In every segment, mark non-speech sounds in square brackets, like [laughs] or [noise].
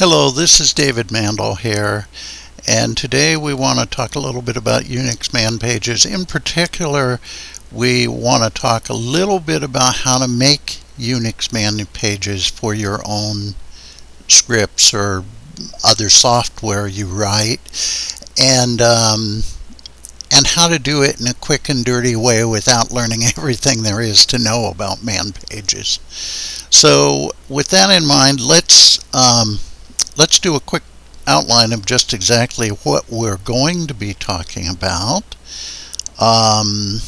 Hello, this is David Mandel here, and today we want to talk a little bit about Unix man pages. In particular, we want to talk a little bit about how to make Unix man pages for your own scripts or other software you write, and um, and how to do it in a quick and dirty way without learning [laughs] everything there is to know about man pages. So, with that in mind, let's um, let's do a quick outline of just exactly what we're going to be talking about. Um,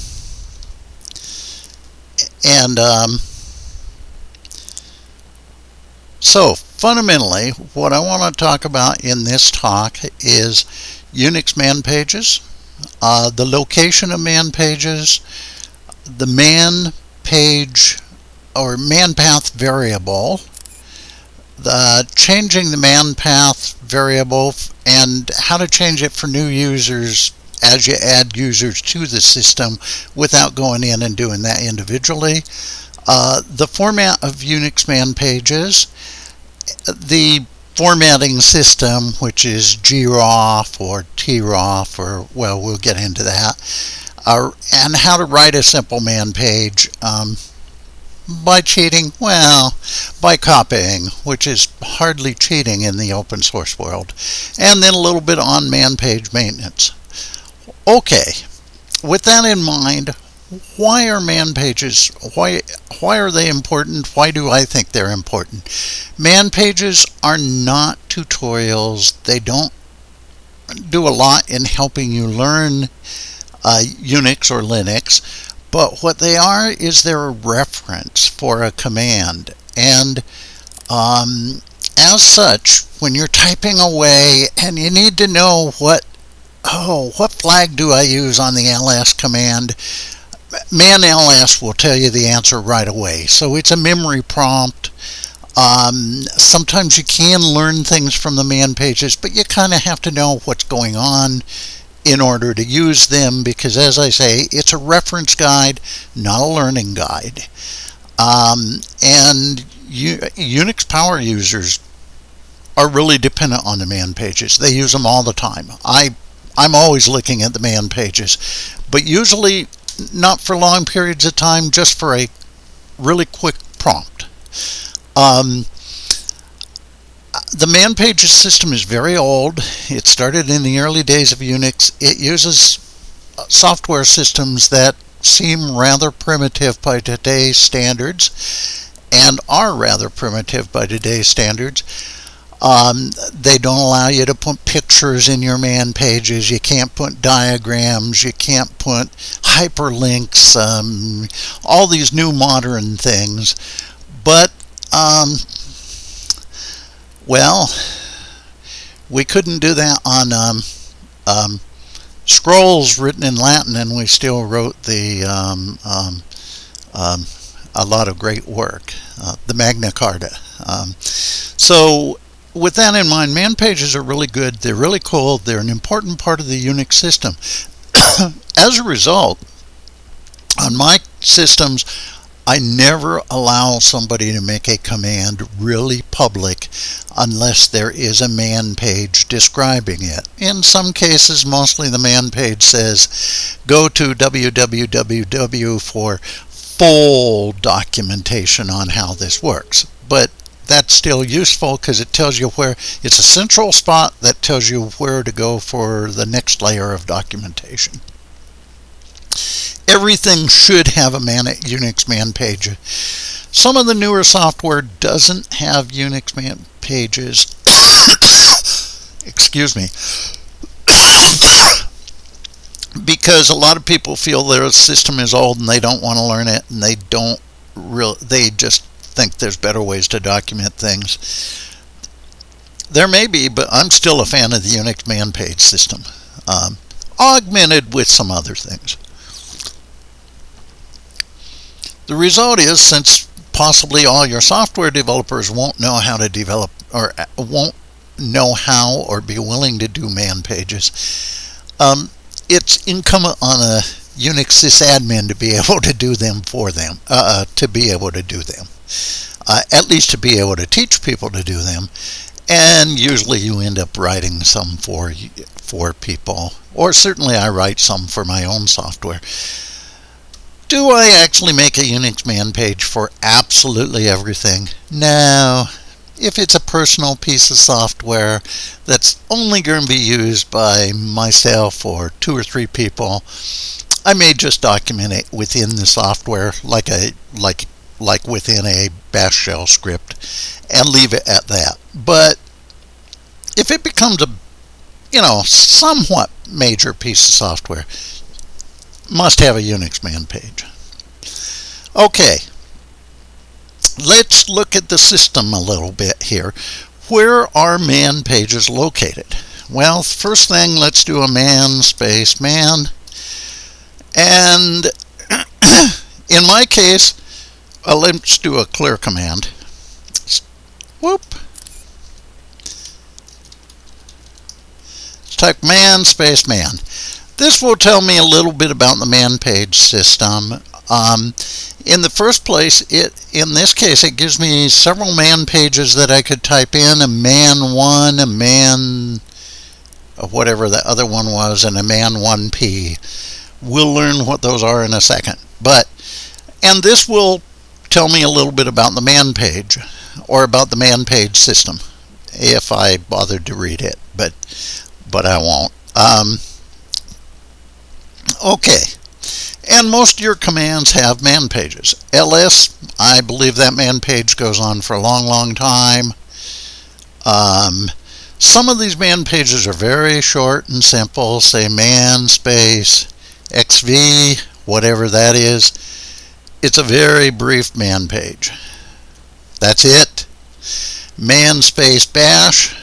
and um, so fundamentally, what I want to talk about in this talk is Unix man pages, uh, the location of man pages, the man page or man path variable, changing the man path variable and how to change it for new users as you add users to the system without going in and doing that individually. Uh, the format of Unix man pages, the formatting system, which is groff or troff, or well, we'll get into that, uh, and how to write a simple man page. Um, by cheating? Well, by copying, which is hardly cheating in the open source world. And then a little bit on man page maintenance. Okay, with that in mind, why are man pages, why, why are they important? Why do I think they're important? Man pages are not tutorials. They don't do a lot in helping you learn uh, Unix or Linux but what they are is they're a reference for a command. And um, as such, when you're typing away and you need to know what, oh, what flag do I use on the ls command, man ls will tell you the answer right away. So it's a memory prompt. Um, sometimes you can learn things from the man pages, but you kind of have to know what's going on in order to use them because, as I say, it's a reference guide, not a learning guide. Um, and U Unix power users are really dependent on the man pages. They use them all the time. I, I'm always looking at the man pages, but usually not for long periods of time, just for a really quick prompt. Um, the man pages system is very old. It started in the early days of Unix. It uses uh, software systems that seem rather primitive by today's standards and are rather primitive by today's standards. Um, they don't allow you to put pictures in your man pages. You can't put diagrams. You can't put hyperlinks. Um, all these new modern things. But um, well, we couldn't do that on um, um, scrolls written in Latin, and we still wrote the um, um, um a lot of great work, uh, the Magna Carta. Um, so, with that in mind, man pages are really good. They're really cool. They're an important part of the Unix system. [coughs] As a result, on my systems, I never allow somebody to make a command really public unless there is a man page describing it. In some cases, mostly the man page says, go to www for full documentation on how this works. But that's still useful because it tells you where it's a central spot that tells you where to go for the next layer of documentation everything should have a man Unix man page. Some of the newer software doesn't have Unix man pages. [coughs] Excuse me. [coughs] because a lot of people feel their system is old and they don't want to learn it and they don't real they just think there's better ways to document things. There may be, but I'm still a fan of the Unix man page system, um, augmented with some other things. The result is, since possibly all your software developers won't know how to develop or uh, won't know how or be willing to do man pages, um, it's incumbent on a Unix sysadmin to be [laughs] able to do them for them, uh, uh, to be able to do them. Uh, at least to be able to teach people to do them. and usually you end up writing some for for people or certainly I write some for my own software do I actually make a Unix man page for absolutely everything no if it's a personal piece of software that's only going to be used by myself or two or three people I may just document it within the software like a like like within a bash shell script and leave it at that. But if it becomes a you know somewhat major piece of software, must have a Unix man page. Okay, let's look at the system a little bit here. Where are man pages located? Well, first thing, let's do a man space man. And [coughs] in my case, uh, let's do a clear command. Whoop. Let's type man space man. This will tell me a little bit about the man page system. Um, in the first place, it in this case, it gives me several man pages that I could type in, a man 1, a man uh, whatever the other one was, and a man 1p. We'll learn what those are in a second. But, and this will tell me a little bit about the man page or about the man page system if I bothered to read it, but but I won't. Um, okay, and most of your commands have man pages. ls, I believe that man page goes on for a long, long time. Um, some of these man pages are very short and simple, say man space xv, whatever that is. It's a very brief man page. That's it. Man space bash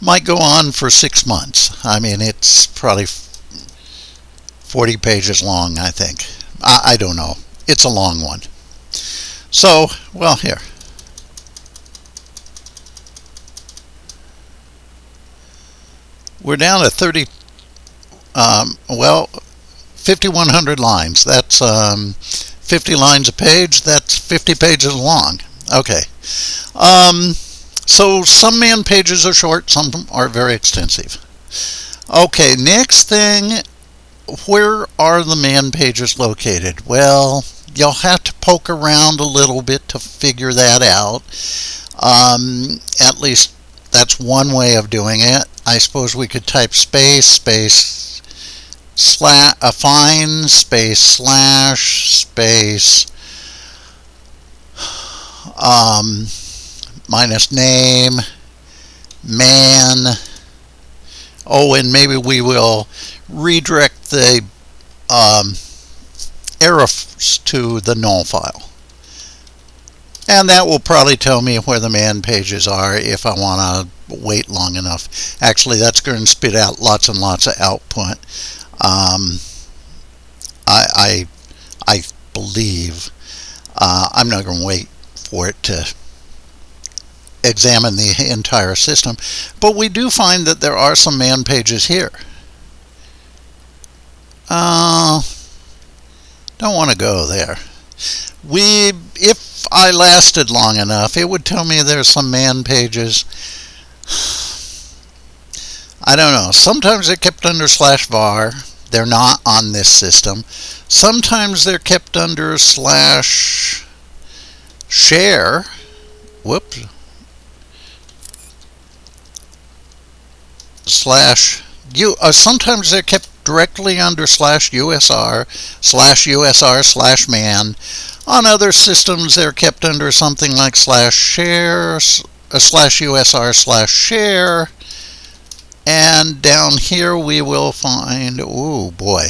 might go on for six months. I mean, it's probably 40 pages long, I think. I, I don't know. It's a long one. So, well, here. We're down to 30, um, well, 5,100 lines. That's um, 50 lines a page, that's 50 pages long. Okay. Um, so some man pages are short, some are very extensive. Okay, next thing, where are the man pages located? Well, you'll have to poke around a little bit to figure that out. Um, at least that's one way of doing it. I suppose we could type space, space, slash a find space slash space um, minus name man oh and maybe we will redirect the um, errors to the null file. And that will probably tell me where the man pages are if I want to wait long enough. Actually that's going to spit out lots and lots of output. Um, I, I, I believe uh, I'm not going to wait for it to examine the entire system, but we do find that there are some man pages here. Uh, don't want to go there. We, if I lasted long enough, it would tell me there's some man pages. I don't know. Sometimes they're kept under slash var. They're not on this system. Sometimes they're kept under slash share. Whoops. Slash you. Uh, sometimes they're kept directly under slash USR slash USR slash man. On other systems, they're kept under something like slash share uh, slash USR slash share and down here we will find, oh boy.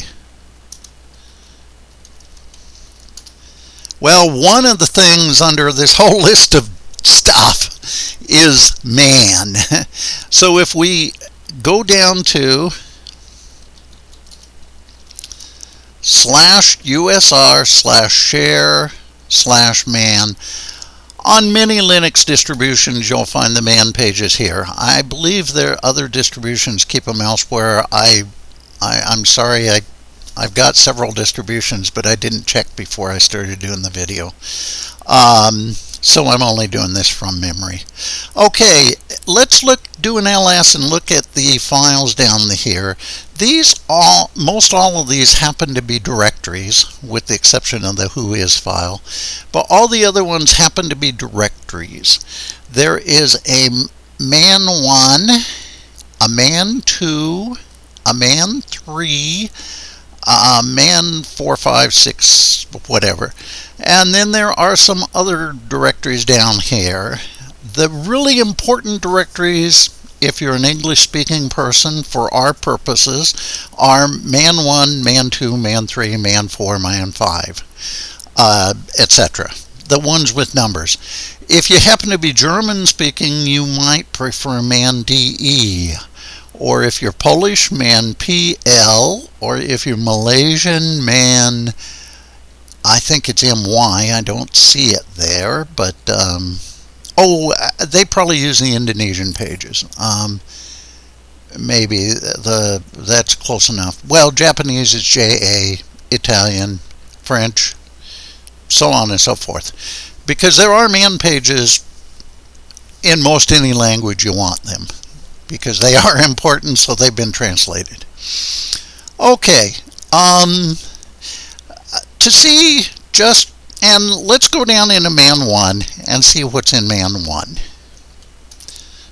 Well, one of the things under this whole [laughs] list of stuff is man. [laughs] So if we go down to slash USR slash share slash man, on many Linux distributions, you'll find the man pages here. I believe there are other distributions keep them elsewhere. I, I I'm sorry, I I've got several distributions, but I didn't check before I started doing the video. Um, so I'm only doing this from memory. Okay, let's look do an ls and look at the files down here these all most all of these happen to be directories with the exception of the Whois file but all the other ones happen to be directories there is a man1 a man2 a man3 a man 4 5 6 whatever and then there are some other directories down here the really important directories, if you're an English speaking person for our purposes, are man 1, man 2, man 3, man 4, man 5, uh, etc. The ones with numbers. If you happen to be German speaking, you might prefer man DE. Or if you're Polish, man PL. Or if you're Malaysian, man, I think it's MY. I don't see it there, but. Um, Oh, they probably use the Indonesian pages. Um, maybe the that's close enough. Well, Japanese is JA, Italian, French, so on and so forth. Because there are man pages in most any language you want them. Because they [laughs] are important, so they've been translated. Okay. Um, to see just and let's go down into man 1 and see what's in man 1.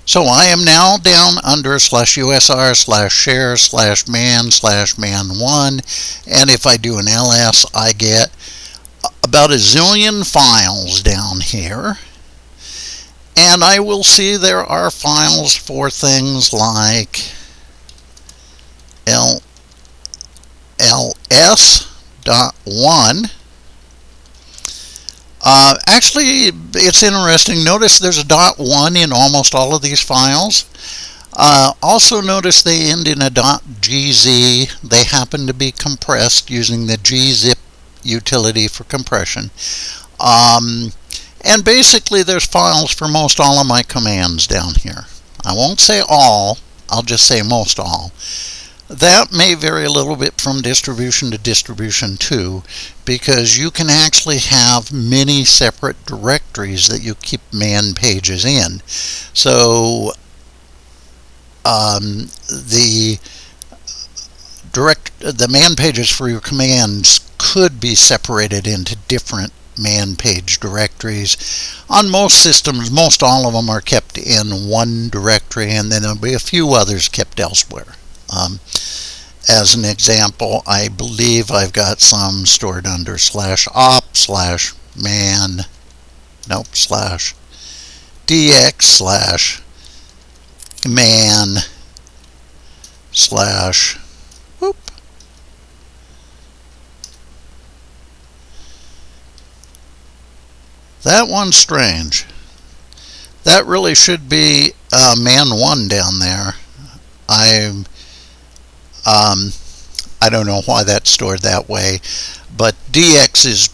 So I am now down under slash USR slash share slash man slash man 1 and if I do an ls I get about a zillion files down here and I will see there are files for things like L ls.1 uh, actually, it's interesting. Notice there's a dot one in almost all of these files. Uh, also notice they end in a .gz. They happen to be compressed using the gzip utility for compression. Um, and basically there's files for most all of my commands down here. I won't say all, I'll just say most all. That may vary a little bit from distribution to distribution too, because you can actually have many separate directories that you keep man pages in. So um, the direct the man pages for your commands could be separated into different man page directories. On most systems, most all of them are kept in one directory and then there'll be a few others kept elsewhere. Um, as an example, I believe I've got some stored under slash op slash man, nope, slash dx slash man slash whoop. That one's strange. That really should be uh, man 1 down there. I'm um, I don't know why that's stored that way, but DX is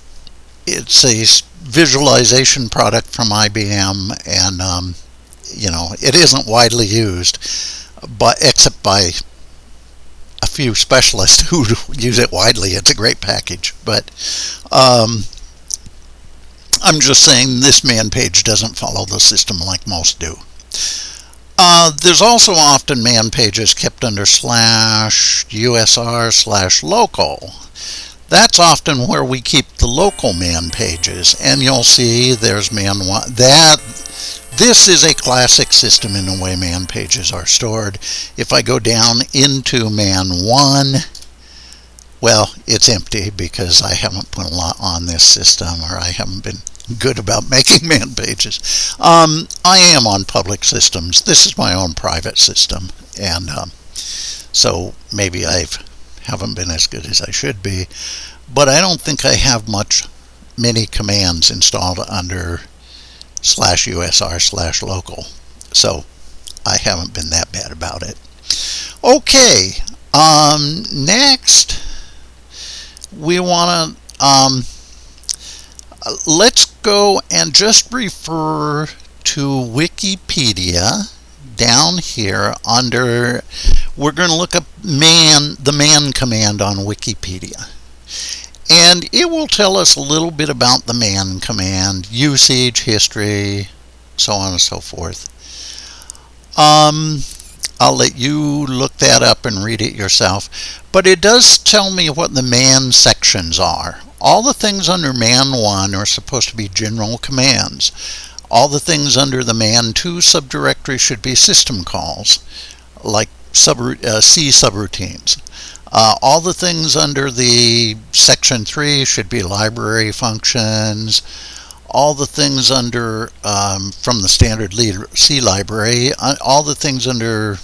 it's a visualization product from IBM, and um, you know it isn't widely used, but except by a few specialists [laughs] who use it widely. It's a great package, but um, I'm just saying this man page doesn't follow the system like most do. Uh, there's also often man pages kept under slash USR slash local. That's often where we keep the local man pages. And you'll see there's man one. That, this is a classic system in the way man pages are stored. If I go down into man one, well, it's empty because I haven't put a lot on this system or I haven't been good about [laughs] making man pages. Um, I am on public systems. This is my own private system, and um, so maybe I haven't been as good as I should be. But I don't think I have much many commands installed under slash usr slash local. So I haven't been that bad about it. Okay, um, next we want to um, let's go and just refer to Wikipedia down here under we're going to look up man the man command on Wikipedia. And it will tell us a little bit about the man command usage history so on and so forth. Um, I'll let you look that up and read it yourself. But it does tell me what the man sections are. All the things under man 1 are supposed to be general commands. All the things under the man 2 subdirectory should be system calls, like sub, uh, C subroutines. Uh, all the things under the section 3 should be library functions. All the things under, um, from the standard C library, uh, all the things under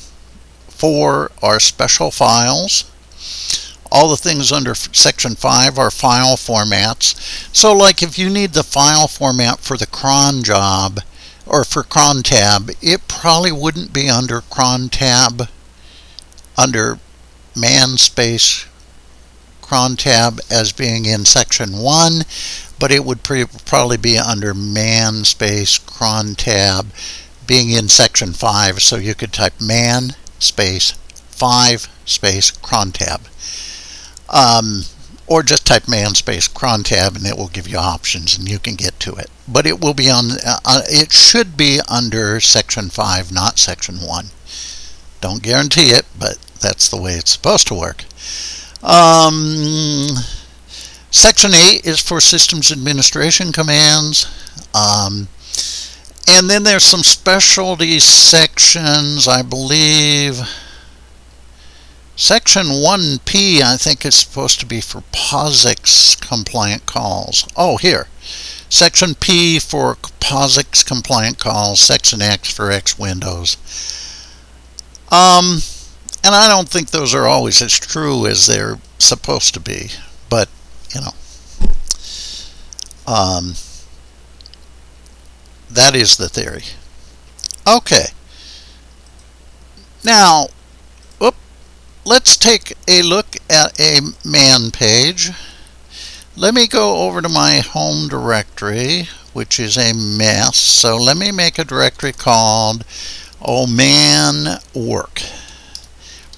4 are special files. All the things under section 5 are file formats. So like if you need the file format for the cron job or for cron tab, it probably wouldn't be under cron tab under man space cron tab as being in section 1, but it would probably be under man space cron tab being in section 5. So you could type man space 5 space cron tab. Um, or just type man space cron tab and it will give you options and you can get to it. But it will be on, uh, uh it should be under section 5, not section 1. Don't guarantee it, but that's the way it's supposed to work. Um, section 8 is for systems administration commands. Um, and then there's some specialty sections, I believe. Section 1P, I think, is supposed to be for POSIX compliant calls. Oh, here. Section P for POSIX compliant calls, Section X for X Windows. Um, and I don't think those are always as true as they're supposed to be, but, you know. Um, that is the theory. Okay. Now, let's take a look at a man page. Let me go over to my home directory, which is a mess. So let me make a directory called oh man work.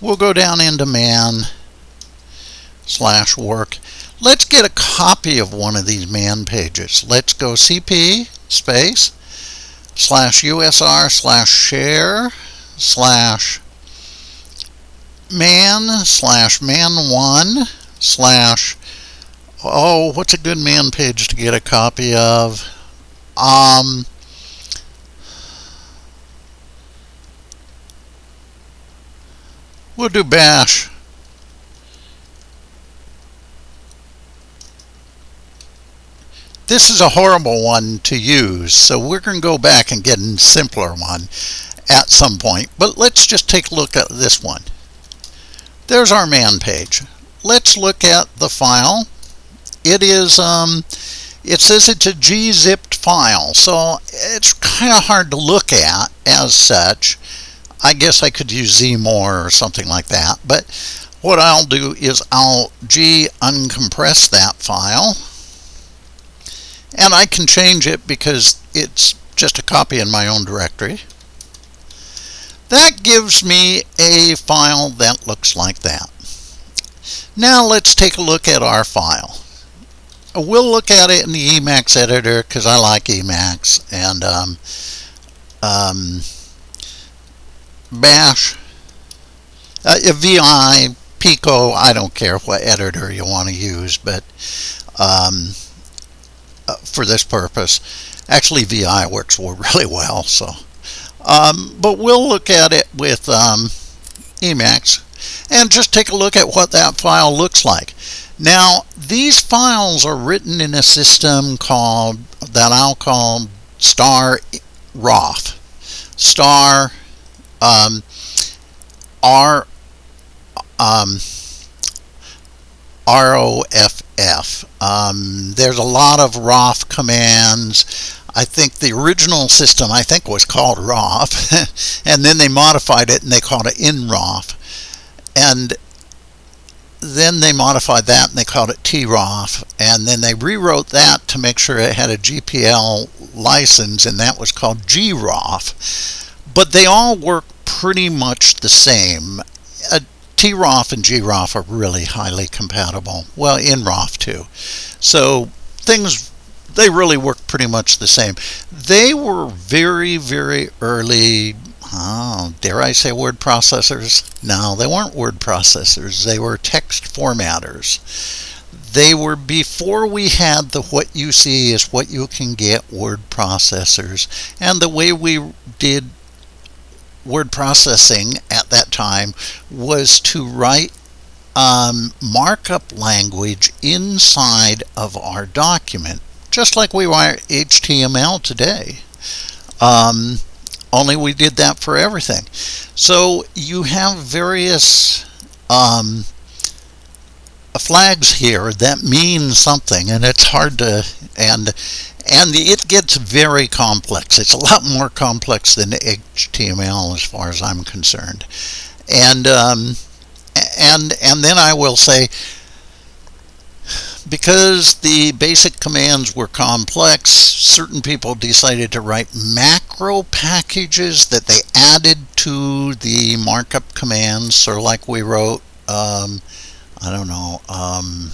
We'll go down into man slash work. Let's get a copy of one of these man pages. Let's go cp space slash usr slash share slash man slash man1 slash oh what's a good man page to get a copy of? Um we'll do bash this is a horrible one to use so we're going to go back and get a simpler one at some point but let's just take a look at this one there's our man page. Let's look at the file. It is, um, it says it's a gzipped file, so it's kind of hard to look at as such. I guess I could use zmore or something like that, but what I'll do is I'll g uncompress that file, and I can change it because it's just a copy in my own directory. That gives me a file that looks like that. Now let's take a look at our file. We'll look at it in the Emacs editor because I like Emacs and um, um, Bash, uh, VI, Pico, I don't care what editor you want to use, but um, uh, for this purpose, actually VI works [laughs] really well. So. Um, but we'll look at it with um, Emacs and just take a look at what that file looks like. Now, these files are written in a system called, that I'll call star roff. Star um, R um, ROFF. Um, there's a lot of roff commands. I think the original system, I think, was called roff, [laughs] and then they modified it and they called it nroff. And then they modified that and they called it troff, and then they rewrote that to make sure it had a GPL license, and that was called groff. But they all work pretty much the same. Uh, troff and groff are really highly compatible. Well, nroff too. So things they really work pretty much the same. They were very, very early, oh, dare I say word processors? No, they weren't word processors. They were text formatters. They were before we had the what you see is what you can get word processors. And the way we did word processing at that time was to write um, markup language inside of our document, just like we write HTML today. Um, only we did that for everything. So you have various um, flags here that mean something, and it's hard to and and it gets very complex. It's a lot more complex than HTML as far as I'm concerned, and um, and and then I will say because the basic commands were complex, certain people decided to write macro packages that they added to the markup commands. So like we wrote, um, I don't know, um,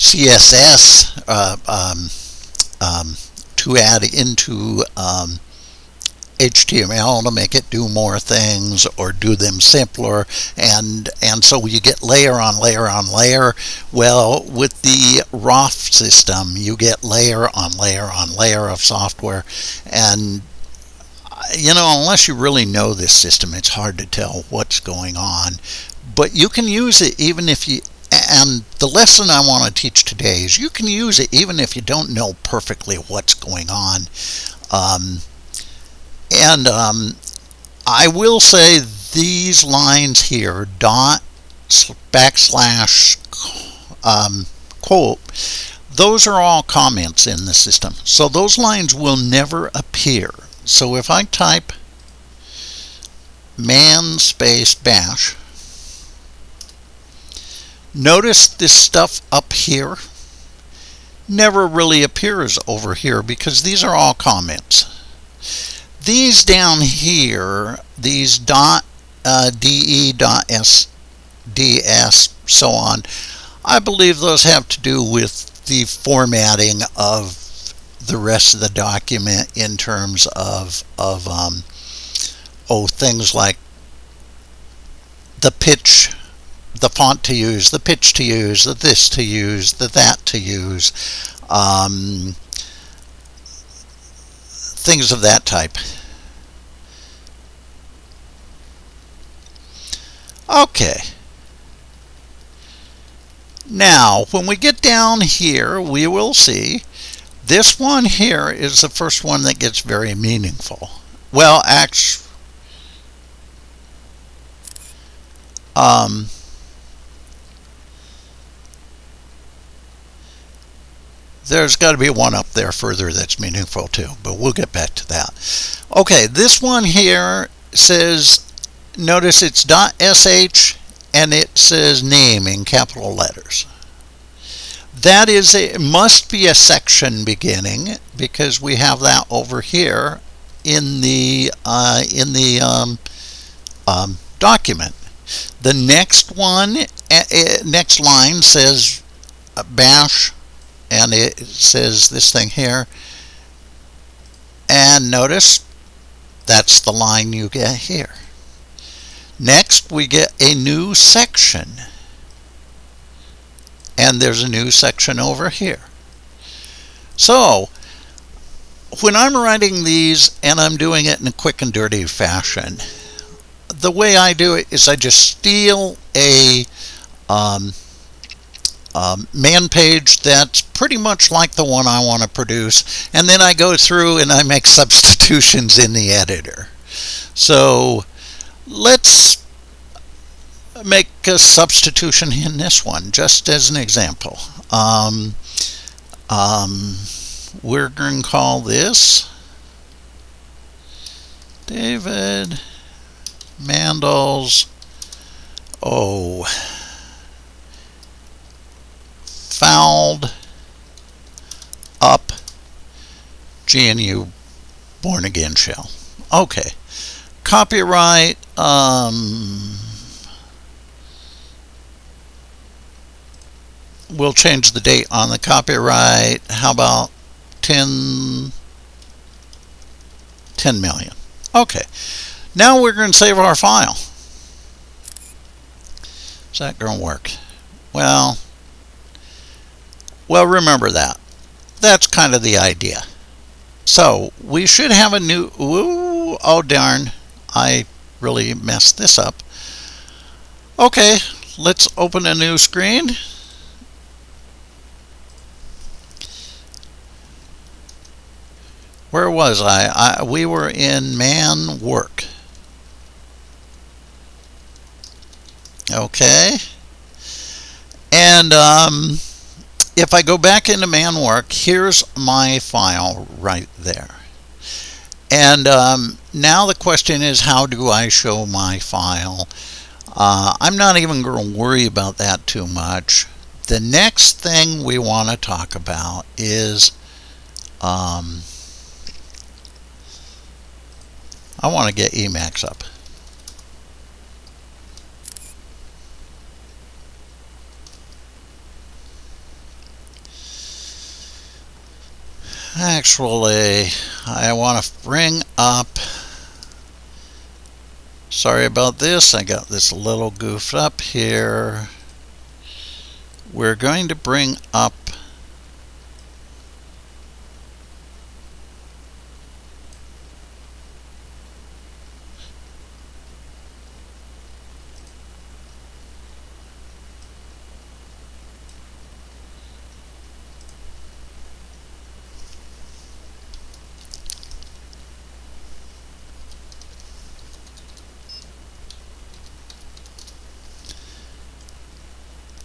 CSS uh, um, um, to add into um, HTML to make it do more things or do them simpler. And and so you get layer on layer on layer. Well with the roff system you get layer on layer on layer of software. And you know unless you really know this system it's hard to tell what's going on. But you can use it even if you and the lesson I want to teach today is you can use it even if you don't know perfectly what's going on um, and um, I will say these lines here, dot backslash um, quote, those are all comments in the system. So those lines will never appear. So if I type man space bash, notice this stuff up here never really appears over here because these are all comments. These down here, these dot uh, de dot s ds so on, I believe those have to do with the formatting of the rest of the document in terms of of um, oh things like the pitch the font to use, the pitch to use, the this to use, the that to use, um, things of that type. Okay. Now, when we get down here, we will see this one here is the first one that gets very meaningful. Well, actually, um, there's got to be one up there further that's meaningful too, but we'll get back to that. Okay, this one here says notice it's .sh and it says name in capital letters. That is a, must be a section beginning because we have that over here in the uh, in the um, um, document. The next one, uh, next line says bash, and it says this thing here. And notice that's the line you get here. Next, we get a new section. And there's a new section over here. So, when I'm writing these and I'm doing it in a quick and dirty fashion, the way I do it is I just steal a um, um, man page that's pretty much like the one I want to produce, and then I go through and I make [laughs] substitutions in the editor. So let's make a substitution in this one, just as an example. Um, um, we're going to call this David Mandel's oh fouled up GNU born again shell. Okay copyright um, we'll change the date on the copyright how about 10 10 million Okay, now we're going to save our file. Is that going to work? Well, well, remember that. That's kind of the idea. So we should have a new, ooh, oh darn, I really messed this up. Okay, let's open a new screen. Where was I? I we were in man work. Okay. And um, if I go back into man work, here's my file right there. And um, now the question is, how do I show my file? Uh, I'm not even going to worry about that too much. The next thing we want to talk about is um, I want to get Emacs up. Actually, I want to bring up, sorry about this, I got this little goofed up here. We're going to bring up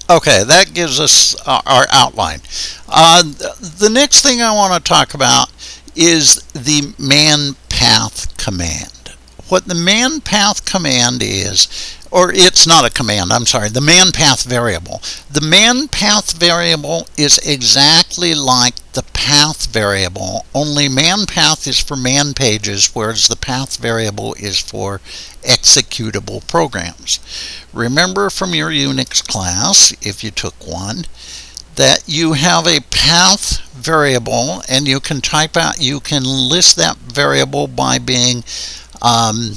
Okay, that gives us our outline. Uh, the next thing I want to talk about is the man path command. What the man path command is, or it's not a command, I'm sorry, the man path variable. The man path variable is exactly like the path variable, only man path is for man pages, whereas the path variable is for executable programs. Remember from your Unix class, if you took one, that you have a path variable and you can type out, you can list that variable by being um,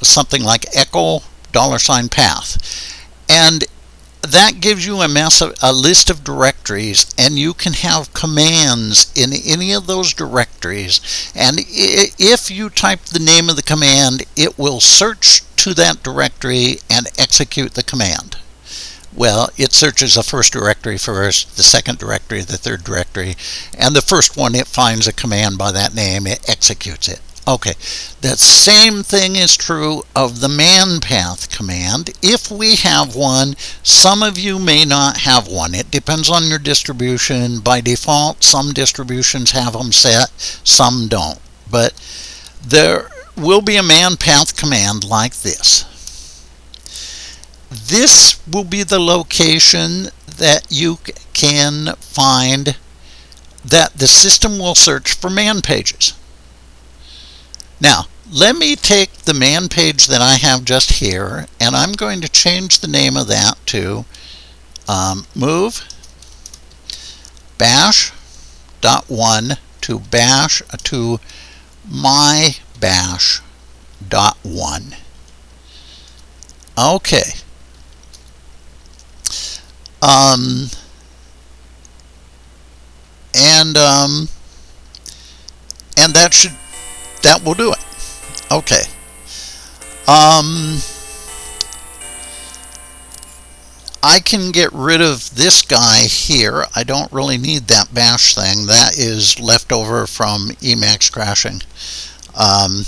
something like echo dollar sign path. And that gives you a, massive, a list of directories and you can have commands in any of those directories. And if you type the name of the command it will search to that directory and execute the command. Well it searches the first directory first the second directory the third directory and the first one it finds a command by that name it executes it Okay, that same thing is true of the man path command. If we have one, some of you may not have one. It depends on your distribution. By default, some distributions have them set, some don't. But there will be a man path command like this. This will be the location that you can find that the system will search for man pages. Now, let me take the man page that I have just here, and I'm going to change the name of that to um, move bash dot one to bash to my bash dot one. Okay. Um, and um, and that should that will do it. Okay. Um, I can get rid of this guy here. I don't really need that bash thing. That is left over from Emacs crashing. Um,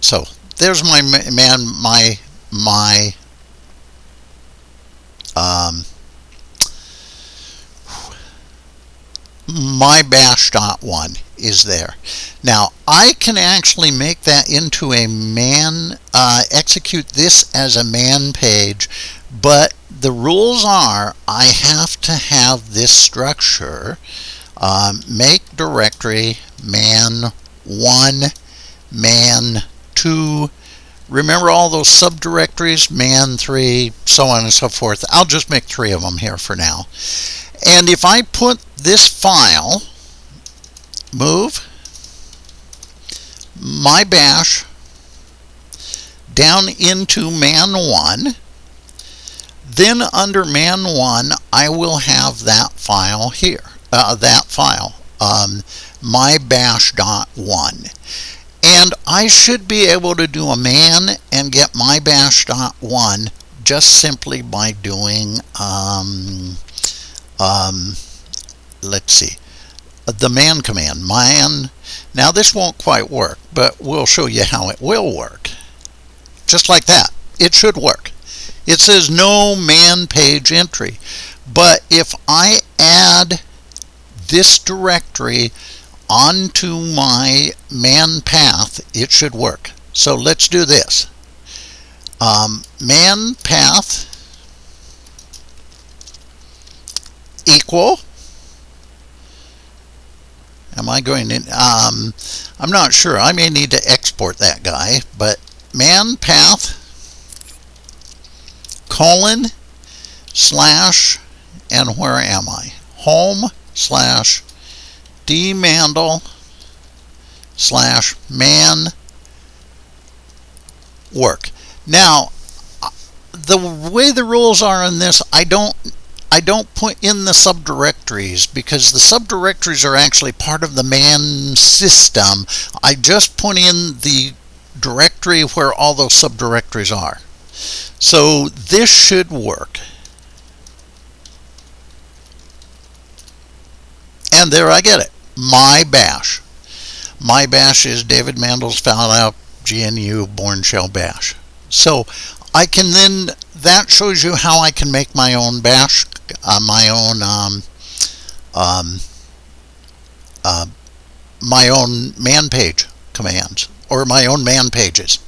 so there's my man, my my um, my bash.1 is there. Now I can actually make that into a man, uh, execute this as a man page, but the rules are I have to have this structure um, make directory man 1, man 2, remember all those subdirectories, man 3, so on and so forth. I'll just make three of them here for now. And if I put this file, move, my bash down into man1 then under man1 I will have that file here uh, that file um, my bash.1 and I should be able to do a man and get my bash.1 just simply by doing um, um, let's see. The man command man. Now this won't quite work but we'll show you how it will work. Just like that. It should work. It says no man page entry. But if I add this directory onto my man path it should work. So let's do this. Um, man path equal? Am I going in um, I'm not sure. I may need to export that guy but man path colon slash and where am I? Home slash dmandel slash man work. Now the way the rules are in this I don't I don't put in the subdirectories because the subdirectories are actually part of the man system. I just put in the directory where all those subdirectories are. So this should work. And there I get it. My bash. My bash is David Mandel's found out GNU Bourne shell bash. So I can then that shows you how I can make my own bash uh, my own um, um, uh, my own man page commands or my own man pages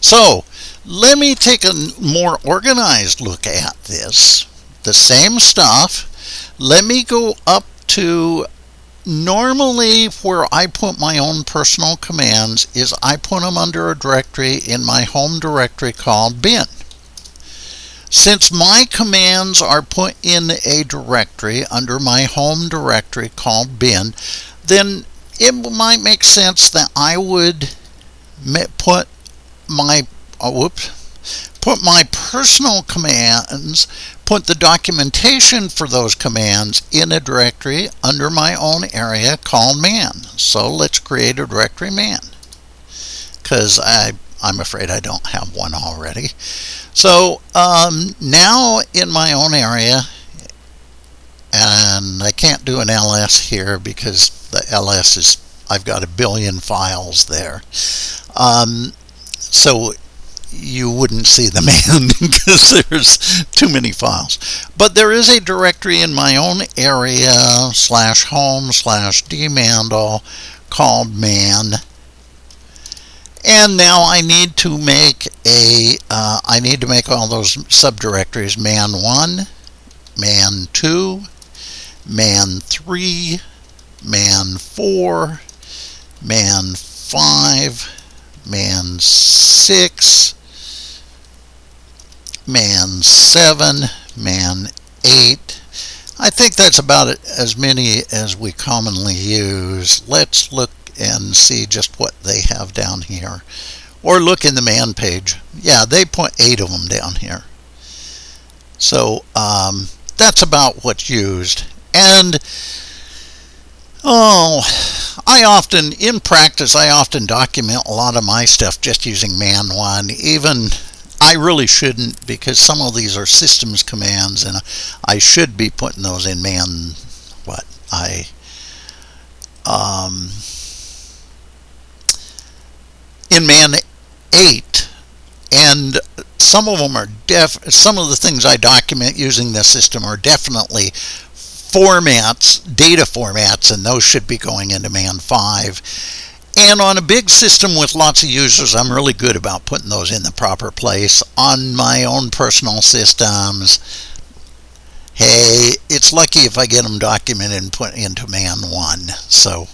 so let me take a more organized look at this the same stuff let me go up to normally where I put my own personal commands is I put them under a directory in my home directory called bin. Since my commands are put in a directory under my home directory called bin, then it might make sense that I would put my oh, whoops put my personal commands, put the documentation for those commands in a directory under my own area called man. So let's create a directory man because I I'm afraid I don't have one already. So um, now in my own area, and I can't do an ls here because the ls is I've got a billion files there. Um, so you wouldn't see the man [laughs] because there's too many files. But there is a directory in my own area slash home slash dmandel called man. And now I need to make a uh, I need to make all those subdirectories man1, man2, man3, man4, man5, man6, man 7, man 8. I think that's about as many as we commonly use. Let's look and see just what they have down here. Or look in the man page. Yeah, they put eight of them down here. So um, that's about what's used. And oh, I often, in practice, I often document a lot of my stuff just using man one. Even I really shouldn't because some of these are systems commands and I should be putting those in man what I um, in man 8 and some of them are def some of the things I document using this system are definitely formats data formats and those should be going into man 5 and on a big system with lots of users, I'm really good about putting those in the proper place. On my own personal systems, hey, it's lucky if I get them documented and put into man one. So,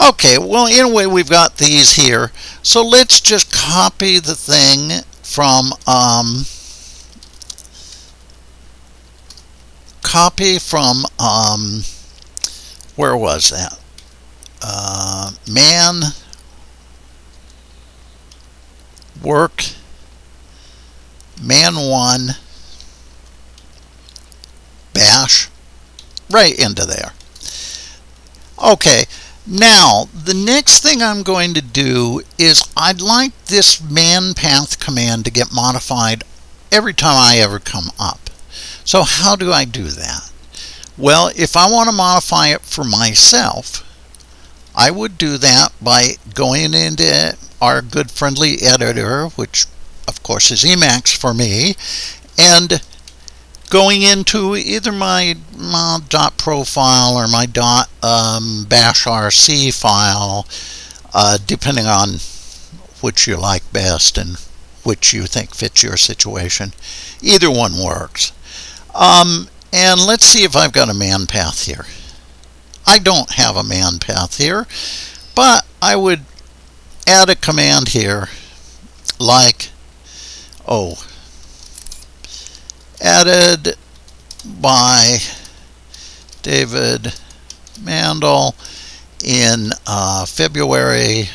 okay, well, anyway, we've got these here. So let's just copy the thing from, um, copy from, um, where was that? uh, man work man1 bash right into there. Okay, now the next thing I'm going to do is I'd like this man path command to get modified every time I ever come up. So how do I do that? Well, if I want to modify it for myself, I would do that by going into our good friendly editor, which of course is Emacs for me, and going into either my, my dot profile or my dot um, bash rc file, uh, depending on which you like best and which you think fits your situation. Either one works. Um, and let's see if I've got a man path here. I don't have a man path here, but I would add a command here like, oh, added by David Mandel in uh, February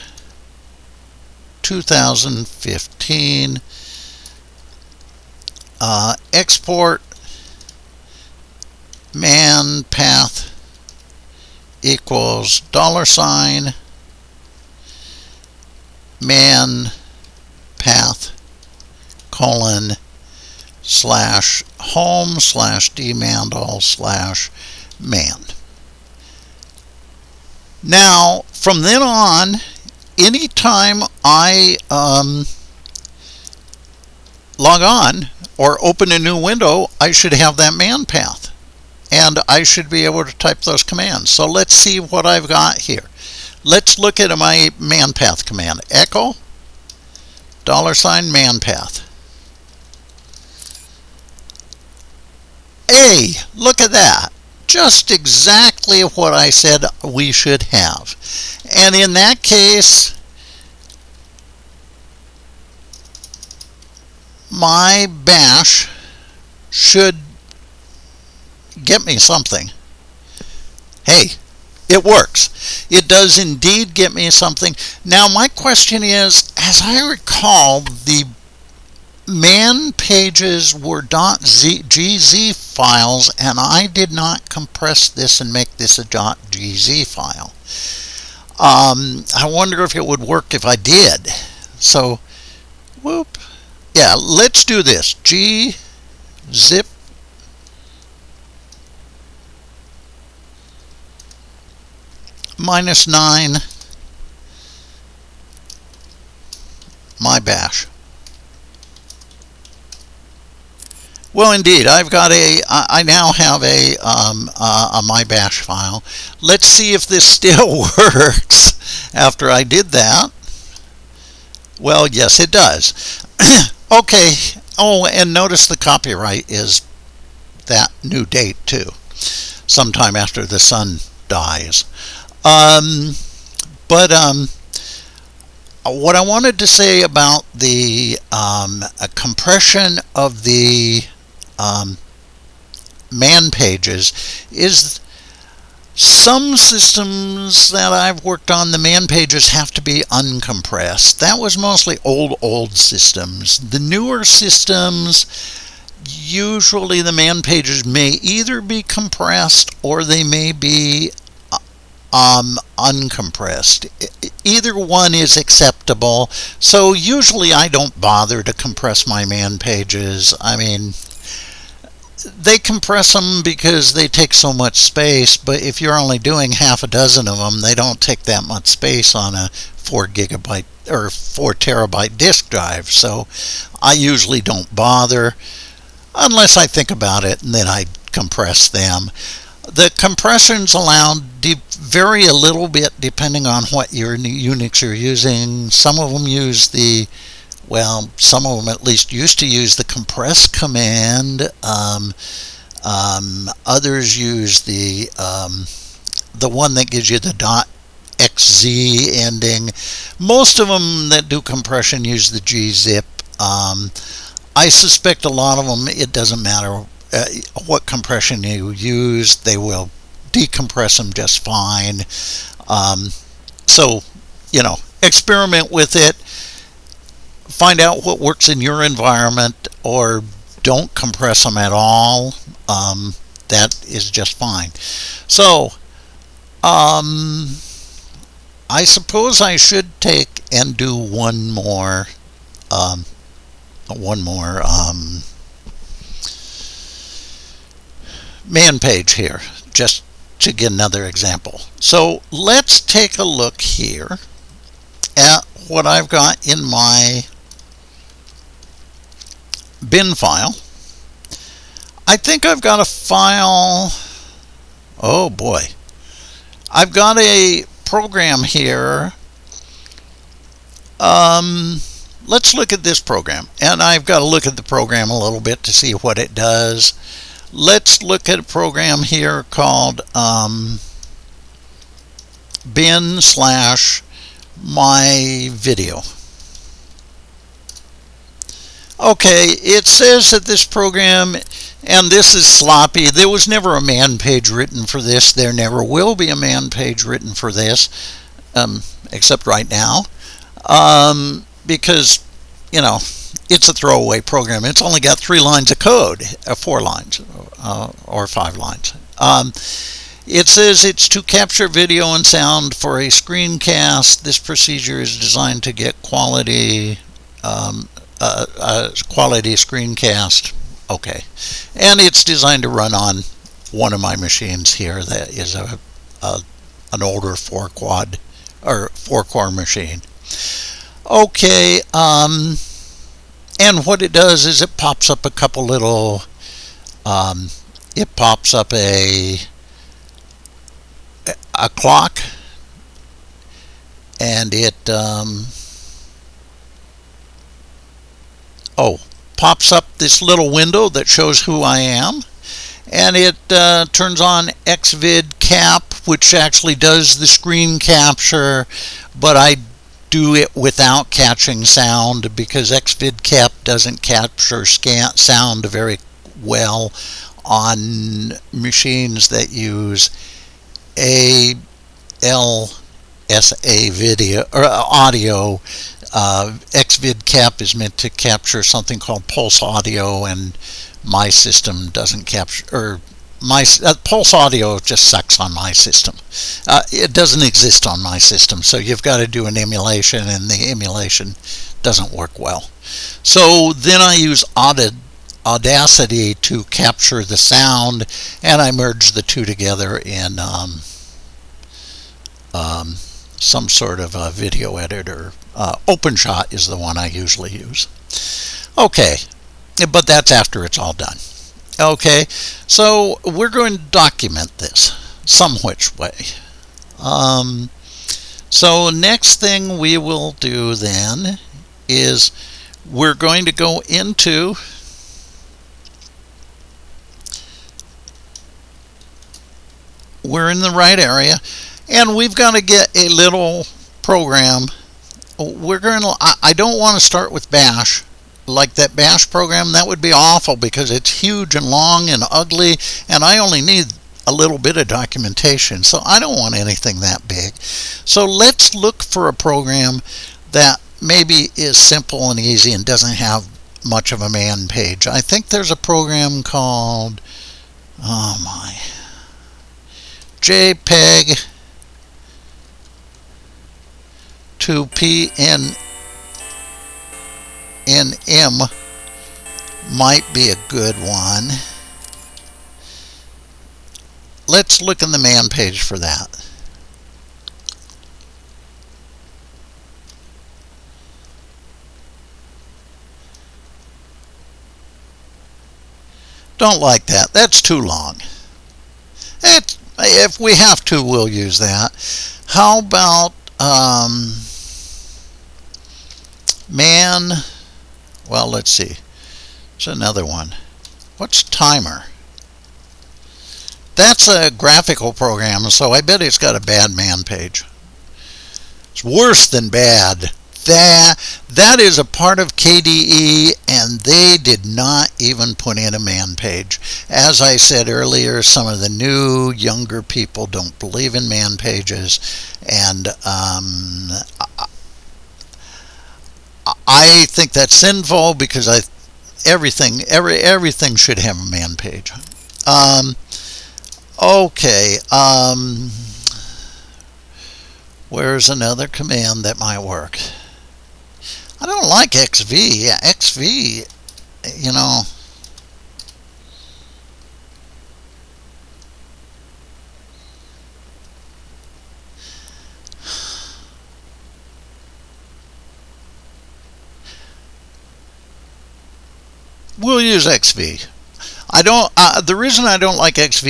2015. Uh, export man path equals dollar sign man path colon slash home slash dmandel slash man. Now, from then on, anytime I um, log on or open a new window, I should have that man path. And I should be able to type those commands. So let's see what I've got here. Let's look at my man path command. Echo dollar sign man path. Hey, look at that. Just exactly what I said we should have. And in that case, my bash should get me something. Hey, it works. It does indeed get me something. Now my question is, as I recall, the man pages were .gz files and I did not compress this and make this a .gz file. Um, I wonder if it would work if I did. So, whoop. Yeah, let's do this. G zip minus 9 my bash. Well, indeed, I've got a, I now have a, um, uh, a my bash file. Let's see if this still [laughs] works after I did that. Well, yes, it does. [clears throat] okay. Oh, and notice the copyright is that new date too, sometime after the sun dies. Um, but um, what I wanted to say about the um, compression of the um, man pages is some systems that I've worked on, the man pages have to be uncompressed. That was mostly old, old systems. The newer systems, usually the man pages may either be compressed or they may be um, uncompressed. Either one is acceptable. So usually I don't bother to compress my man pages. I mean, they compress them because they take so much space, but if you're only doing half a dozen of them, they don't take that much space on a 4 gigabyte or 4 terabyte disk drive. So I usually don't bother unless I think about it and then I compress them. The compressions allowed vary a little bit depending on what your Unix you're using. Some of them use the well, some of them at least used to use the compress command. Um, um, others use the um, the one that gives you the dot xz ending. Most of them that do compression use the gzip. Um, I suspect a lot of them, it doesn't matter uh, what compression you use, they will decompress them just fine. Um, so, you know, experiment with it find out what works in your environment or don't compress them at all. Um, that is just fine. So, um, I suppose I should take and do one more, um, one more um, man page here, just to get another example. So let's take a look here at what I've got in my bin file. I think I've got a file, oh boy, I've got a program here. Um, let's look at this program. And I've got to look at the program a little bit to see what it does. Let's look at a program here called um, bin slash my video. Okay, it says that this program, and this is sloppy. There was never a man page written for this. There never will be a man page written for this, um, except right now, um, because, you know, it's a throwaway program. It's only got three lines of code, uh, four lines, uh, or five lines. Um, it says it's to capture video and sound for a screencast. This procedure is designed to get quality um, uh, uh, quality screencast. Okay, and it's designed to run on one of my machines here that is a, a an older four quad or four core machine. Okay, um, and what it does is it pops up a couple little. Um, it pops up a a clock and it um, oh pops up this little window that shows who I am and it uh, turns on xvidcap which actually does the screen capture but I do it without catching sound because xvidcap doesn't capture sound very well on machines that use a LSA video or uh, audio. Uh, XVidCap is meant to capture something called pulse audio, and my system doesn't capture or my uh, pulse audio just sucks on my system. Uh, it doesn't exist on my system, so you've got to do an emulation, and the emulation doesn't work well. So then I use Audit Audacity to capture the sound and I merge the two together in um, um, some sort of a video editor. Uh, OpenShot is the one I usually use. Okay, but that's after it's all done. Okay, so we're going to document this some which way. Um, so next thing we will do then is we're going to go into we're in the right area and we've got to get a little program. We're going to I don't want to start with bash. Like that bash program that would be awful because it's huge and long and ugly and I only need a little bit of documentation. So I don't want anything that big. So let's look for a program that maybe is simple and easy and doesn't have much of a man page. I think there's a program called oh my JPEG to PNM might be a good one. Let's look in the man page for that. Don't like that. That's too long. It's if we have to, we'll use that. How about um, man? Well, let's see. There's another one. What's timer? That's a graphical program, so I bet it's got a bad man page. It's worse than bad that that is a part of KDE and they did not even put in a man page as I said earlier some of the new younger people don't believe in man pages and um, I think that's sinful because I everything every everything should have a man page. Um, okay. Um, where's another command that might work? I don't like XV. Yeah, XV, you know. We'll use XV. I don't. Uh, the reason I don't like XV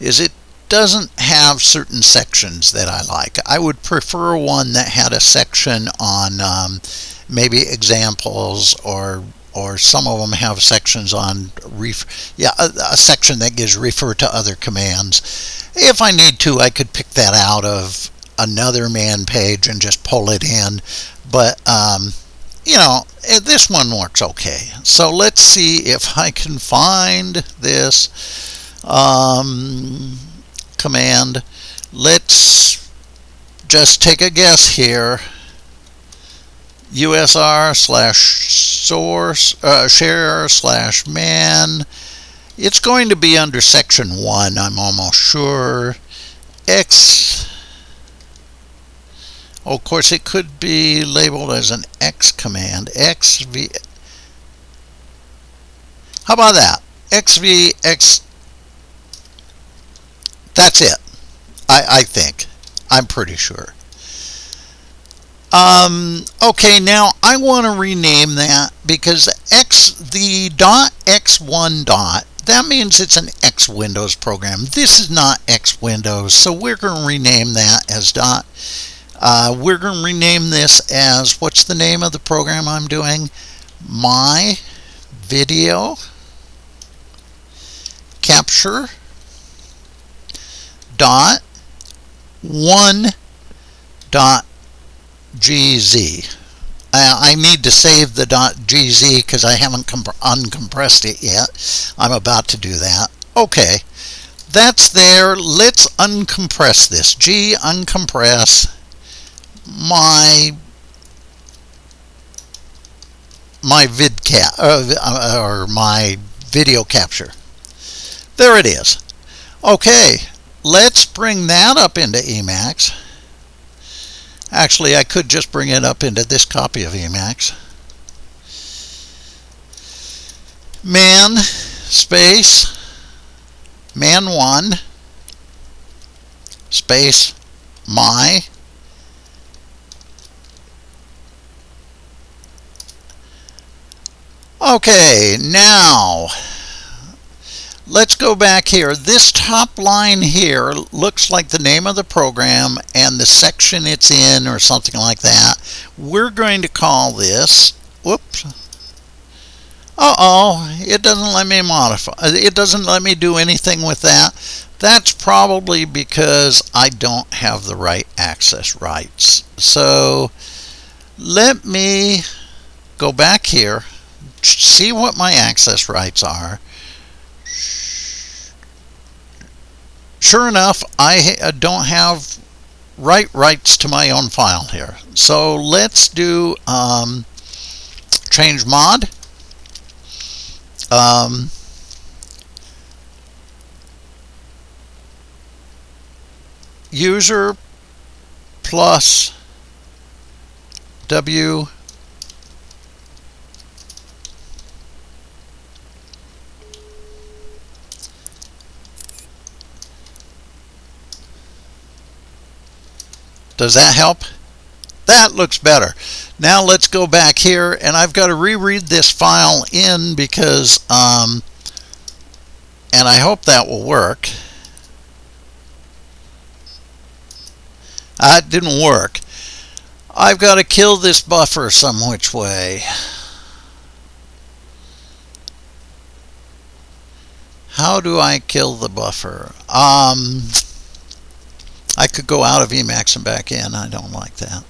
is it doesn't have certain sections that I like. I would prefer one that had a section on um, maybe examples or or some of them have sections on ref yeah a, a, section that gives refer to other commands if I need to I could pick that out of another man page and just pull it in but um, you know eh, this one works okay. So let's see if I can find this um, command. Let's just take a guess here. Usr slash source uh, share slash man. It's going to be under section 1 I'm almost sure. X oh, of course it could be labeled as an x command xv how about that xvx that's it I, I think I'm pretty sure um, okay, now I want to rename that because X the dot X1 dot that means it's an X Windows program. This is not X Windows, so we're going to rename that as dot. Uh, we're going to rename this as what's the name of the program I'm doing? My video capture dot one dot gz. I need to save the .gz because I haven't uncompressed it yet. I'm about to do that. Okay, that's there. Let's uncompress this. G uncompress my my vidcap uh, or my video capture. There it is. Okay, let's bring that up into Emacs. Actually, I could just bring it up into this copy of Emacs. Man space man1 space my Okay, now let's go back here. This top line here looks like the name of the program and the section it's in or something like that. We're going to call this, whoops, uh-oh, it doesn't let me modify, it doesn't let me do anything with that. That's probably because I don't have the right access rights. So let me go back here, see what my access rights are, sure enough, I uh, don't have write rights to my own file here. So let's do um, change mod. Um, user plus W Does that help? That looks better. Now let's go back here and I've got to reread this file in because, um, and I hope that will work. That didn't work. I've got to kill this buffer some which way. How do I kill the buffer? Um, I could go out of Emacs and back in. I don't like that.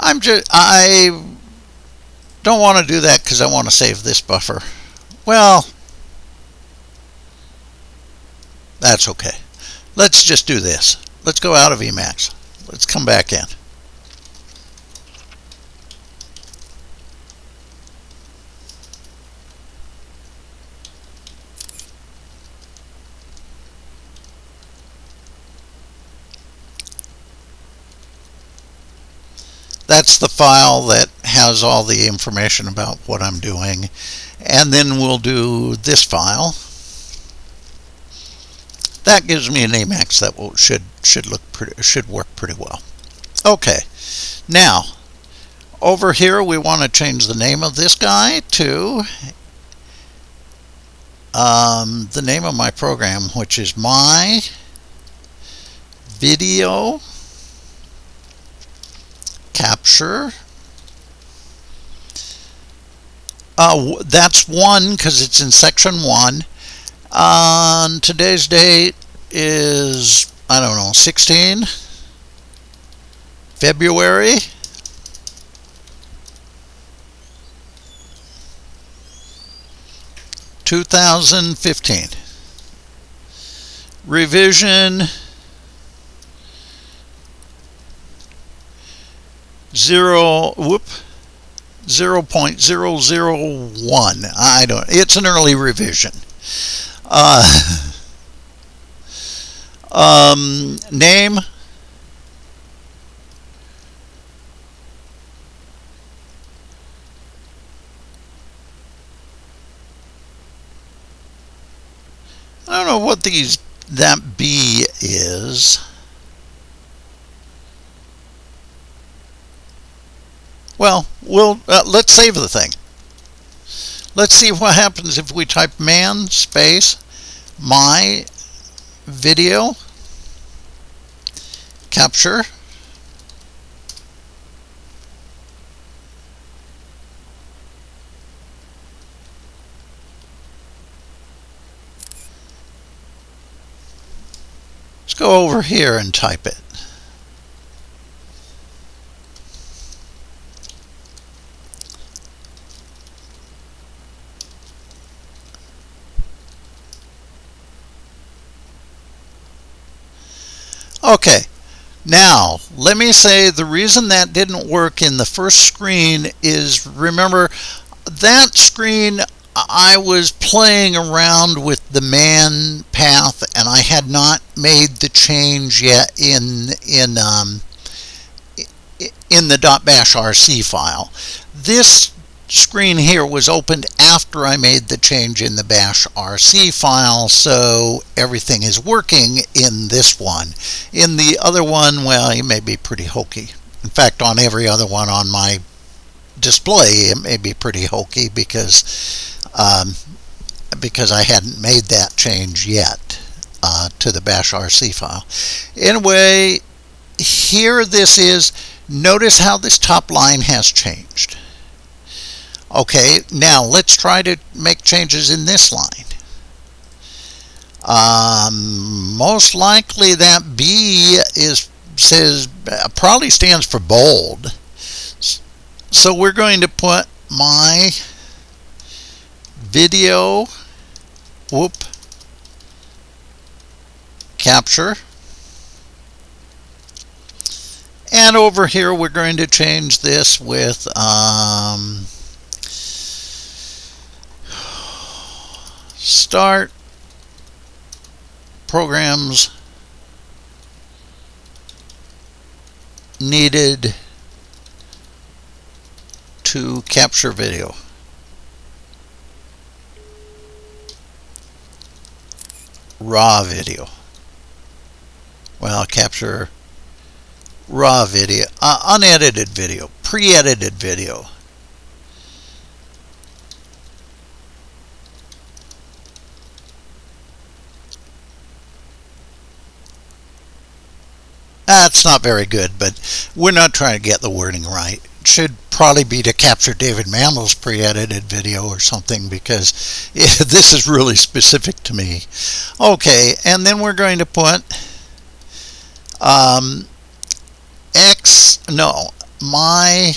I'm just, I don't want to do that because I want to save this buffer. Well, that's okay. Let's just do this. Let's go out of Emacs. Let's come back in. That's the file that has all the information about what I'm doing. And then we'll do this file. That gives me an Emacs that will, should should look pretty, should work pretty well. Okay, now over here we want to change the name of this guy to um, the name of my program, which is my video capture. Uh, that's one because it's in section one. On today's date is, I don't know, 16 February. Two thousand fifteen. Revision zero whoop 0.001 I don't it's an early revision. Uh, [laughs] um, name? I don't know what these that B is. Well, we'll uh, let's save the thing. Let's see what happens if we type man space my video capture Let's go over here and type it. Okay, now let me say the reason that didn't work in the first screen is remember that screen I was playing around with the man path and I had not made the change yet in in um, in the .bash RC file. This screen here was opened after I made the change in the bash RC file, so everything is working in this one. In the other one, well, it may be pretty hokey. In fact, on every other one on my display, it may be pretty hokey because um, because I hadn't made that change yet uh, to the bash RC file. Anyway, here this is. Notice how this top line has changed. Okay, now let's try to make changes in this line. Um, most likely that B is says probably stands for bold. So we're going to put my video whoop capture and over here we're going to change this with um, start programs needed to capture video. Raw video. Well, capture raw video, uh, unedited video, pre-edited video. That's not very good, but we're not trying to get the wording right. It should probably be to capture David Mandel's pre-edited video or something because [laughs] this is really specific to me. Okay, and then we're going to put um, X, no, my,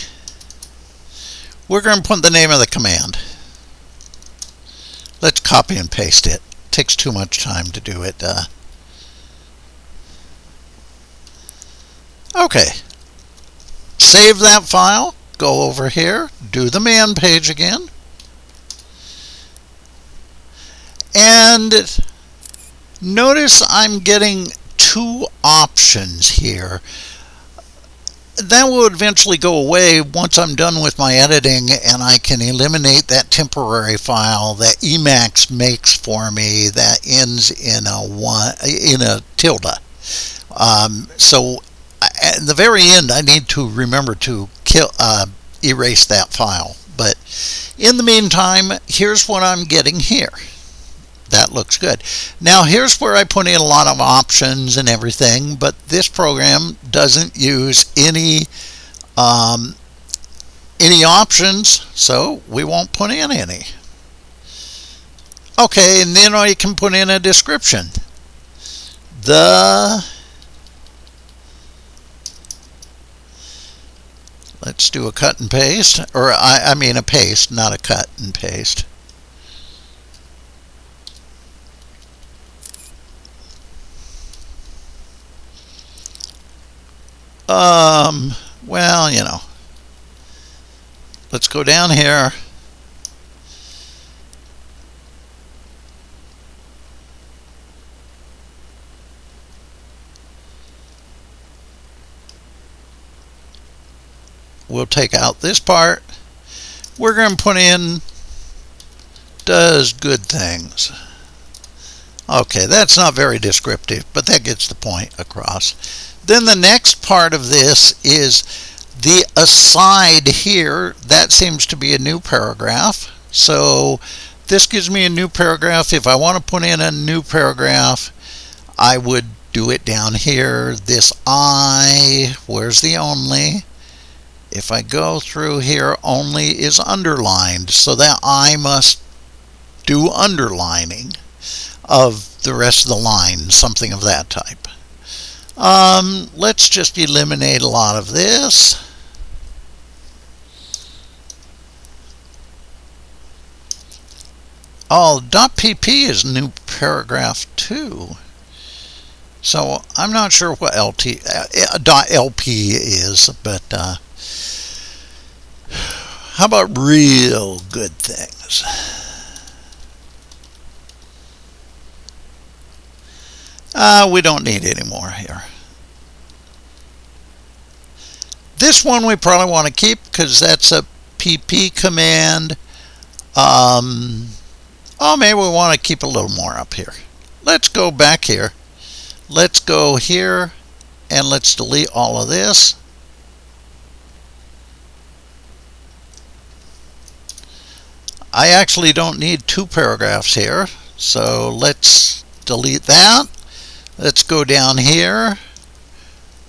we're going to put the name of the command. Let's copy and paste it. it takes too much time to do it. Uh, Okay. Save that file. Go over here. Do the man page again. And notice I'm getting two options here. that will eventually go away once I'm done with my editing and I can eliminate that temporary file that Emacs makes for me that ends in a one in a tilde. Um, so at the very end, I need to remember to kill uh, erase that file. But in the meantime, here's what I'm getting here that looks good. Now here's where I put in a lot of options and everything, but this program doesn't use any um, any options, so we won't put in any. Okay, and then I can put in a description. The Let's do a cut and paste, or I, I mean a paste, not a cut and paste. Um, well, you know. Let's go down here. We'll take out this part. We're going to put in does good things. Okay, that's not very descriptive, but that gets the point across. Then the next part of this is the aside here. That seems to be a new paragraph. So this gives me a new paragraph. If I want to put in a new paragraph, I would do it down here. This I, where's the only? If I go through here, only is underlined. So that I must do underlining of the rest of the line, something of that type. Um, let's just eliminate a lot of this. Oh, .pp is new paragraph 2. So I'm not sure what LT, uh, .lp is, but uh, how about real good things? Uh, we don't need any more here. This one we probably want to keep because that's a pp command. Um, oh, maybe we want to keep a little more up here. Let's go back here. Let's go here and let's delete all of this. I actually don't need two paragraphs here, so let's delete that. Let's go down here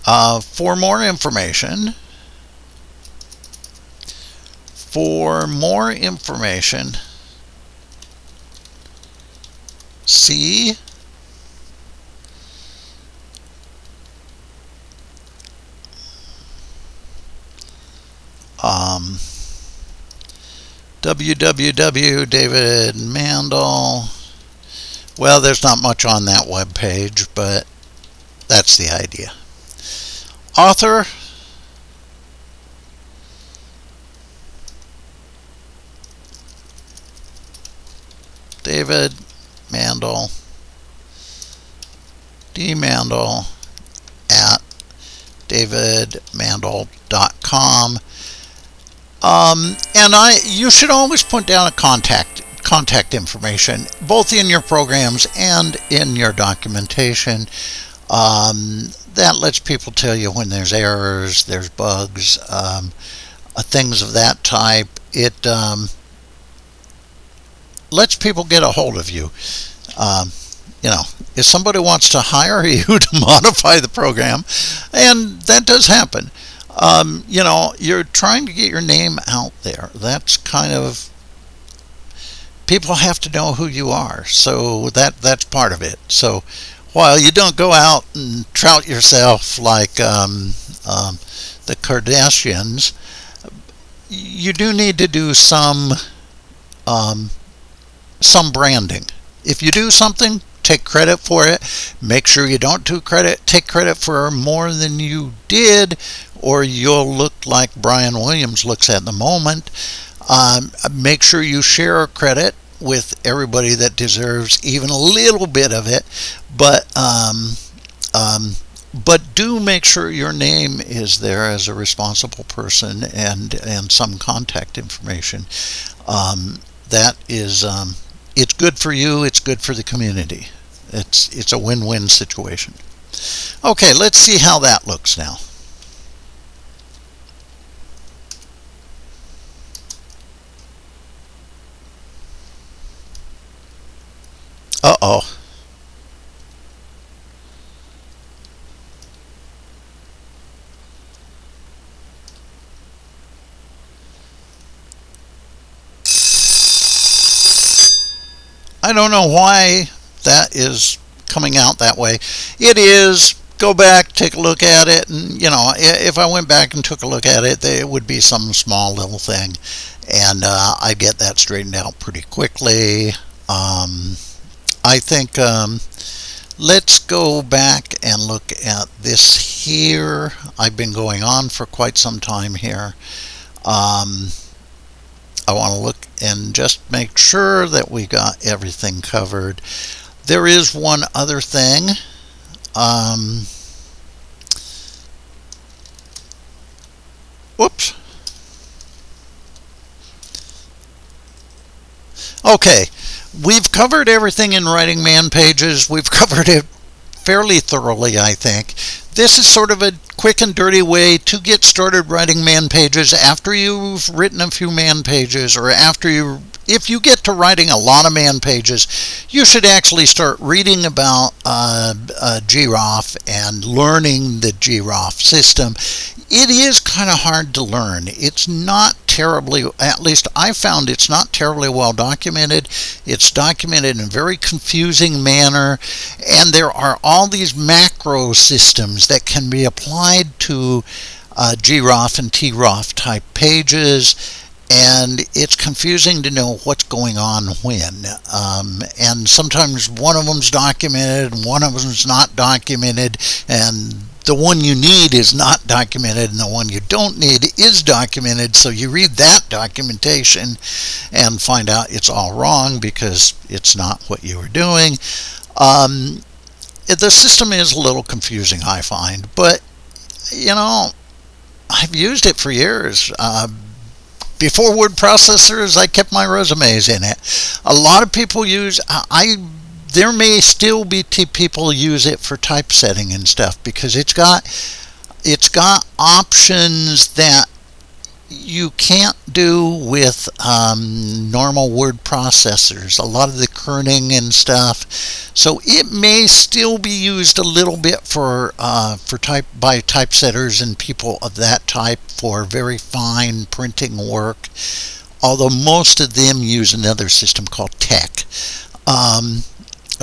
uh, for more information. For more information, see um, www David Mandel. Well, there's not much on that web page, but that's the idea. Author? David Mandel. D Mandel at davidmandel.com um, and I you should always put down a contact contact information, both in your programs and in your documentation. Um, that lets people tell you when there's errors, there's bugs, um, uh, things of that type. It um, lets people get a hold of you. Um, you know, if somebody wants to hire [laughs] you to modify the program, and that does happen, um, you know, you're trying to get your name out there. That's kind of people have to know who you are. So that that's part of it. So while you don't go out and trout yourself like um, um, the Kardashians, you do need to do some um, some branding. If you do something, take credit for it. Make sure you don't do credit. Take credit for more than you did, or you'll look like Brian Williams looks at the moment. Um, make sure you share credit with everybody that deserves even a little bit of it, but um, um, but do make sure your name is there as a responsible person and and some contact information. Um, that is, um, it's good for you. It's good for the community. It's it's a win-win situation. Okay, let's see how that looks now. Uh-oh. Don't know why that is coming out that way. It is. Go back, take a look at it, and you know, if I went back and took a look at it, it would be some small little thing, and uh, I'd get that straightened out pretty quickly. Um, I think um, let's go back and look at this here. I've been going on for quite some time here. Um, I want to look and just make sure that we got everything covered. There is one other thing. Um, whoops. Okay, we've covered everything in Writing Man pages. We've [laughs] covered it fairly thoroughly, I think. This is sort of a quick and dirty way to get started writing man pages after you've written a few man pages or after you if you get to writing a lot of man pages, you should actually start reading about uh, uh, groff and learning the groff system. It is kind of hard to learn. It's not terribly, at least I found it's not terribly well documented. It's documented in a very confusing manner, and there are all these macro systems that can be applied to uh, groff and troff type pages and it's confusing to know what's going on when. Um, and sometimes one of them's documented and one of them's not documented, and the one you need is not documented and the one you don't need is documented. So you read that documentation and find out it's all wrong because it's not what you were doing. Um, the system is a little confusing, I find, but you know, I've used it for years. Uh, before word processors, I kept my resumes in it. A lot of people use, I, there may still be people use it for typesetting and stuff because it's got, it's got options that you can't do with um, normal word processors a lot of the kerning and stuff. So it may still be used a little bit for uh, for type by typesetters and people of that type for very fine printing work although most of them use another system called TeX um,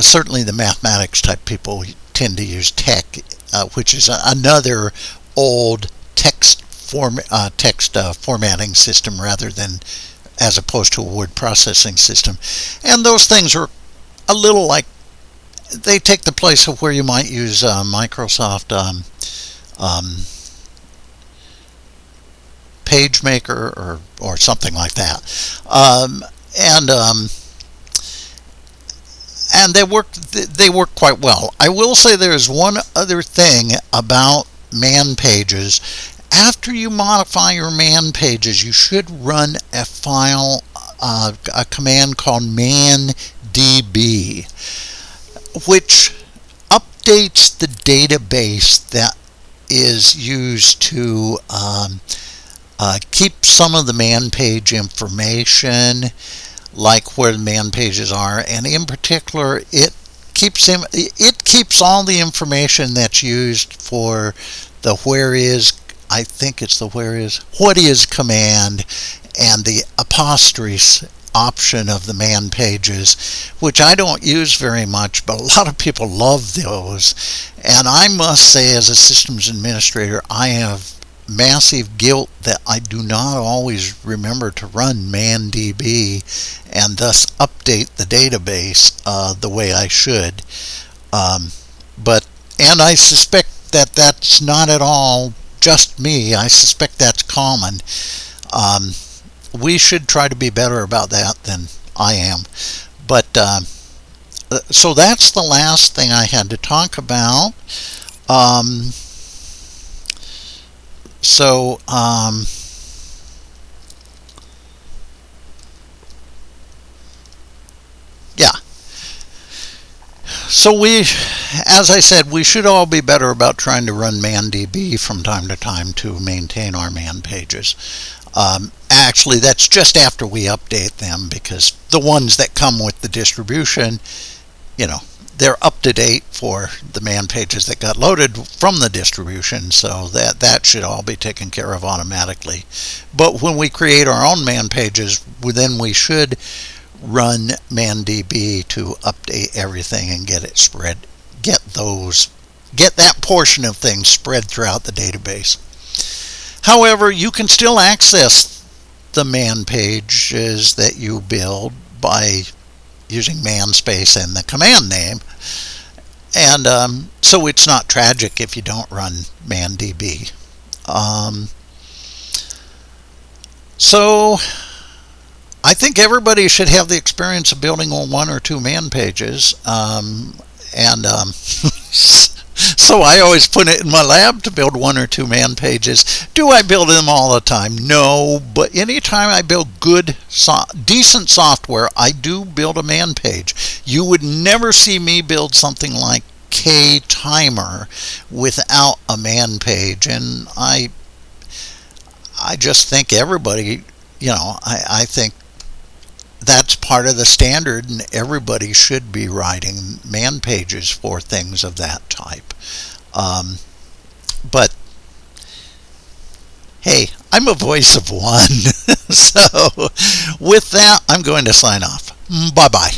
certainly the mathematics type people tend to use TeX uh, which is another old text form, uh, text uh, formatting system rather than as opposed to a word processing system. And those things are a little like they take the place of where you might use uh, Microsoft um, um, PageMaker or or something like that. Um, and um, and they work they work quite well. I will say there is one other thing about man pages after you modify your man pages, you should run a file, uh, a command called mandb, which updates the database that is used to um, uh, keep some of the man page information, like where the man pages are, and in particular, it keeps it keeps all the information that's used for the where is I think it's the where is, what is command and the apostrophe option of the man pages, which I don't use very much, but a lot of people love those. And I must say, as a systems administrator, I have massive guilt that I do not always remember to run ManDB and thus update the database uh, the way I should. Um, but and I suspect that that's not at all just me. I suspect that's common. Um, we should try to be better about that than I am. But uh, so that's the last thing I had to talk about. Um, so, um, yeah. So we, as I said, we should all be better about trying to run ManDB from time to time to maintain our man pages. Um, actually, that's just after we update them because the ones that come with the distribution, you know, they're up to date for the man pages that got loaded from the distribution, so that that should all be taken care of automatically. But when we create our own man pages, then we should run ManDB to update everything and get it spread, get those, get that portion of things spread throughout the database. However, you can still access the man pages that you build by using man space and the command name. And um, so it's not tragic if you don't run ManDB. Um, so I think everybody should have the experience of building one or two man pages. Um, and um, [laughs] so I always put it in my lab to build one or two man pages. Do I build them all the time? No, but anytime I build good, so decent software, I do build a man page. You would never see me build something like K-Timer without a man page, and I, I just think everybody, you know, I, I think that's part of the standard and everybody should be writing man pages for things of that type. Um, but hey i'm a voice of one. [laughs] So with that i'm going to sign off. Bye bye